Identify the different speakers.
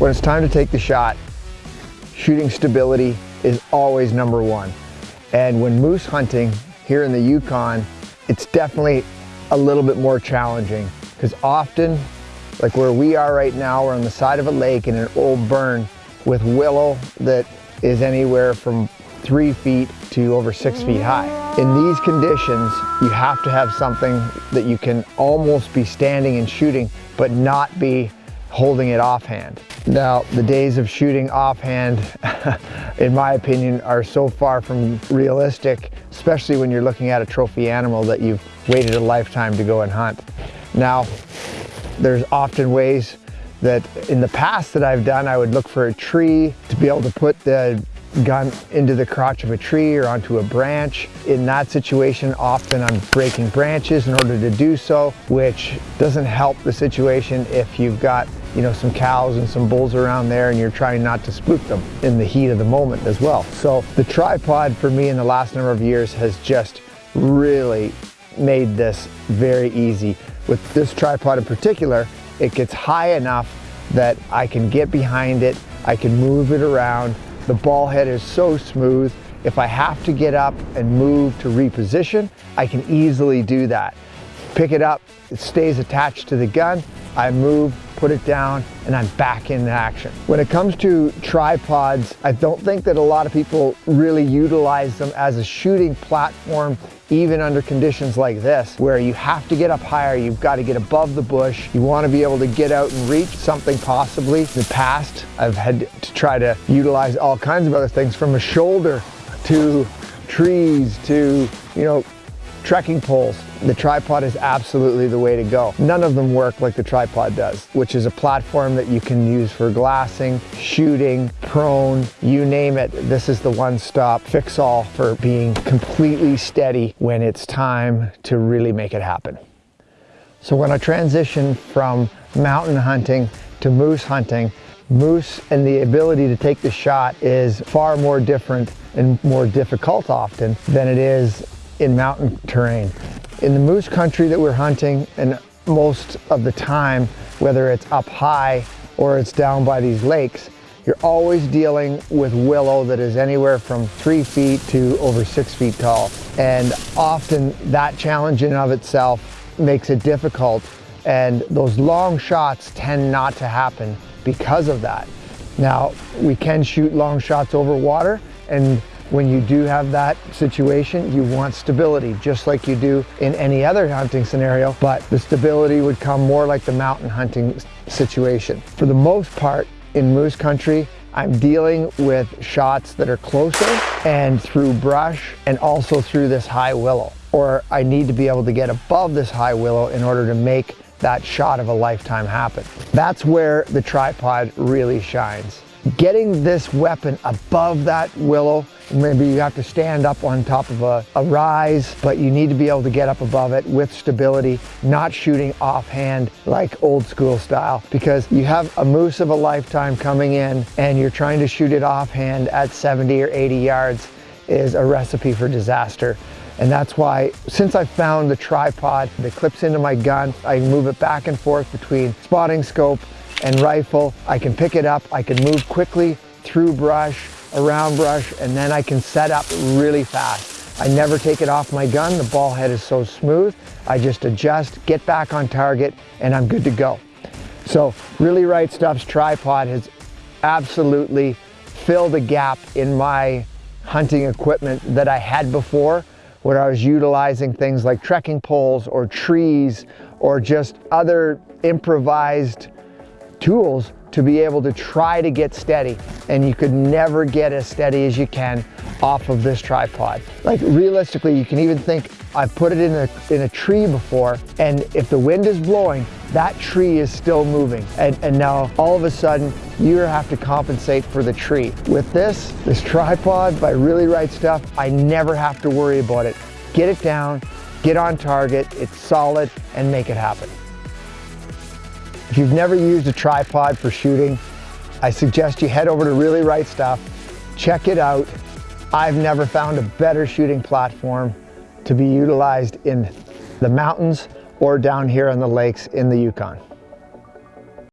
Speaker 1: when it's time to take the shot, shooting stability is always number one. And when moose hunting here in the Yukon, it's definitely a little bit more challenging because often, like where we are right now, we're on the side of a lake in an old burn with willow that is anywhere from three feet to over six feet high. In these conditions, you have to have something that you can almost be standing and shooting, but not be holding it offhand. Now, the days of shooting offhand, in my opinion, are so far from realistic, especially when you're looking at a trophy animal that you've waited a lifetime to go and hunt. Now, there's often ways that in the past that I've done, I would look for a tree to be able to put the gun into the crotch of a tree or onto a branch. In that situation, often I'm breaking branches in order to do so, which doesn't help the situation if you've got you know, some cows and some bulls around there and you're trying not to spook them in the heat of the moment as well. So the tripod for me in the last number of years has just really made this very easy. With this tripod in particular, it gets high enough that I can get behind it, I can move it around. The ball head is so smooth. If I have to get up and move to reposition, I can easily do that. Pick it up, it stays attached to the gun, I move, put it down, and I'm back in action. When it comes to tripods, I don't think that a lot of people really utilize them as a shooting platform even under conditions like this, where you have to get up higher, you've got to get above the bush, you want to be able to get out and reach something possibly. In the past, I've had to try to utilize all kinds of other things from a shoulder to trees to, you know, trekking poles. The tripod is absolutely the way to go. None of them work like the tripod does, which is a platform that you can use for glassing, shooting, prone, you name it. This is the one-stop fix-all for being completely steady when it's time to really make it happen. So when I transition from mountain hunting to moose hunting, moose and the ability to take the shot is far more different and more difficult often than it is in mountain terrain. In the moose country that we're hunting, and most of the time, whether it's up high or it's down by these lakes, you're always dealing with willow that is anywhere from three feet to over six feet tall. And often that challenge in of itself makes it difficult. And those long shots tend not to happen because of that. Now, we can shoot long shots over water and when you do have that situation, you want stability, just like you do in any other hunting scenario, but the stability would come more like the mountain hunting situation. For the most part, in moose country, I'm dealing with shots that are closer and through brush and also through this high willow. Or I need to be able to get above this high willow in order to make that shot of a lifetime happen. That's where the tripod really shines. Getting this weapon above that willow Maybe you have to stand up on top of a, a, rise, but you need to be able to get up above it with stability, not shooting offhand like old school style because you have a moose of a lifetime coming in and you're trying to shoot it offhand at 70 or 80 yards is a recipe for disaster. And that's why, since I found the tripod that clips into my gun, I move it back and forth between spotting scope and rifle. I can pick it up, I can move quickly through brush, around brush, and then I can set up really fast. I never take it off my gun. The ball head is so smooth. I just adjust, get back on target, and I'm good to go. So Really Right Stuff's tripod has absolutely filled a gap in my hunting equipment that I had before where I was utilizing things like trekking poles or trees or just other improvised tools to be able to try to get steady and you could never get as steady as you can off of this tripod. Like realistically, you can even think I've put it in a, in a tree before and if the wind is blowing, that tree is still moving. And, and now all of a sudden you have to compensate for the tree. With this, this tripod by Really Right Stuff, I never have to worry about it. Get it down, get on target, it's solid and make it happen. If you've never used a tripod for shooting, I suggest you head over to Really Right Stuff, check it out. I've never found a better shooting platform to be utilized in the mountains or down here on the lakes in the Yukon.